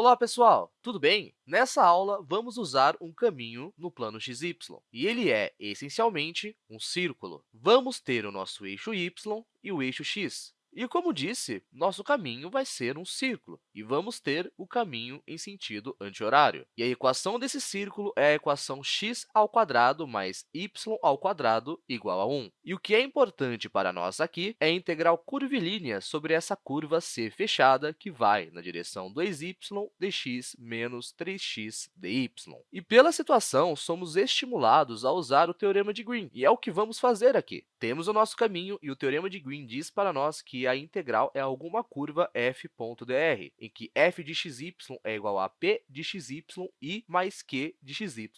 Olá, pessoal! Tudo bem? Nessa aula, vamos usar um caminho no plano xy, e ele é, essencialmente, um círculo. Vamos ter o nosso eixo y e o eixo x. E, como disse, nosso caminho vai ser um círculo, e vamos ter o caminho em sentido anti-horário. E a equação desse círculo é a equação x ao quadrado mais y ao quadrado igual a 1. E o que é importante para nós aqui é a integral curvilínea sobre essa curva C fechada, que vai na direção 2y dx menos 3x dy. E, pela situação, somos estimulados a usar o teorema de Green, e é o que vamos fazer aqui. Temos o nosso caminho, e o teorema de Green diz para nós que a integral é alguma curva f.dr, em que f de xy é igual a p de xy i mais q de xyj.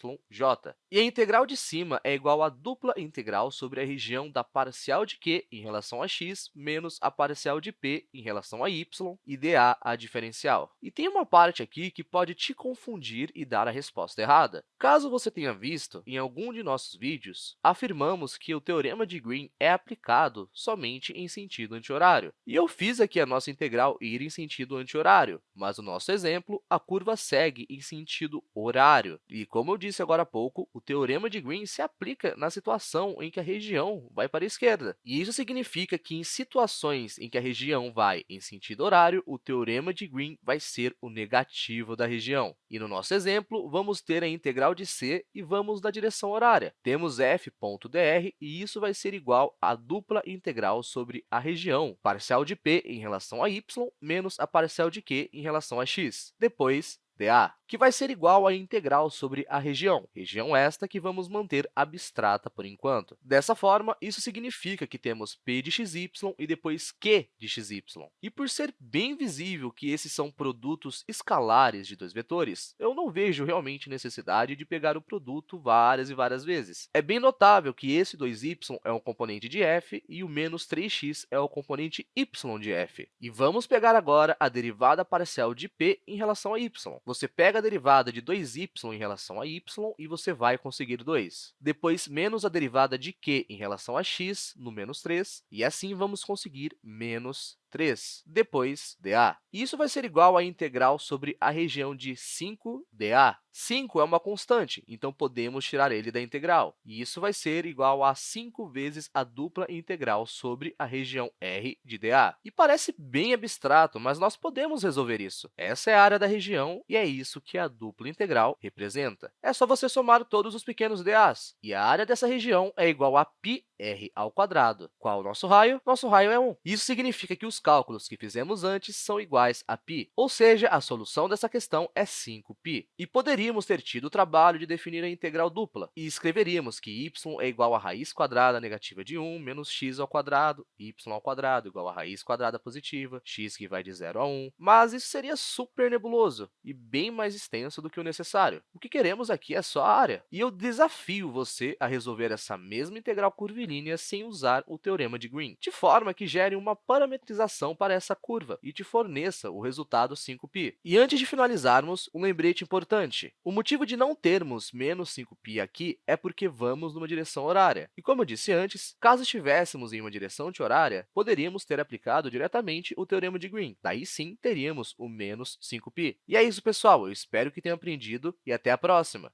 E a integral de cima é igual à dupla integral sobre a região da parcial de q em relação a x menos a parcial de p em relação a y e dA a diferencial. E tem uma parte aqui que pode te confundir e dar a resposta errada. Caso você tenha visto, em algum de nossos vídeos, afirmamos que o teorema de Green é aplicado somente em sentido anti-horário. E eu fiz aqui a nossa integral ir em sentido anti-horário, mas no nosso exemplo, a curva segue em sentido horário. E, como eu disse agora há pouco, o teorema de Green se aplica na situação em que a região vai para a esquerda. E isso significa que, em situações em que a região vai em sentido horário, o teorema de Green vai ser o negativo da região. E, no nosso exemplo, vamos ter a integral de c e vamos na direção horária. Temos f.dr e isso vai ser igual à dupla integral sobre a região parcial de p em relação a y menos a parcial de q em relação a x. Depois, dA, que vai ser igual à integral sobre a região, região esta que vamos manter abstrata por enquanto. Dessa forma, isso significa que temos p de xy e depois q de xy. E por ser bem visível que esses são produtos escalares de dois vetores, eu não vejo realmente necessidade de pegar o produto várias e várias vezes. É bem notável que esse 2y é um componente de f e o menos 3x é o componente y de f. E vamos pegar agora a derivada parcial de p em relação a y. Você pega a derivada de 2y em relação a y e você vai conseguir 2. Depois, menos a derivada de q em relação a x, no menos 3, e assim vamos conseguir menos 3. Depois, dA. Isso vai ser igual à integral sobre a região de 5dA. 5 é uma constante, então podemos tirar ele da integral. E isso vai ser igual a 5 vezes a dupla integral sobre a região R de dA. E parece bem abstrato, mas nós podemos resolver isso. Essa é a área da região e é isso que a dupla integral representa. É só você somar todos os pequenos dAs. E a área dessa região é igual a r ao quadrado. Qual o nosso raio? Nosso raio é 1. Isso significa que os cálculos que fizemos antes são iguais a π, ou seja, a solução dessa questão é 5π. E poderíamos ter tido o trabalho de definir a integral dupla, e escreveríamos que y é igual a raiz quadrada negativa de 1 menos x ao quadrado, y ao quadrado igual a raiz quadrada positiva, x que vai de 0 a 1. Mas isso seria super nebuloso e bem mais extenso do que o necessário. O que queremos aqui é só a área. E eu desafio você a resolver essa mesma integral curvilínea sem usar o teorema de Green, de forma que gere uma parametrização para essa curva e te forneça o resultado 5π. E antes de finalizarmos, um lembrete importante. O motivo de não termos menos 5π aqui é porque vamos numa direção horária. E como eu disse antes, caso estivéssemos em uma direção anti-horária, poderíamos ter aplicado diretamente o teorema de Green. Daí sim, teríamos o menos 5π. E é isso, pessoal. Eu espero que tenham aprendido e até a próxima!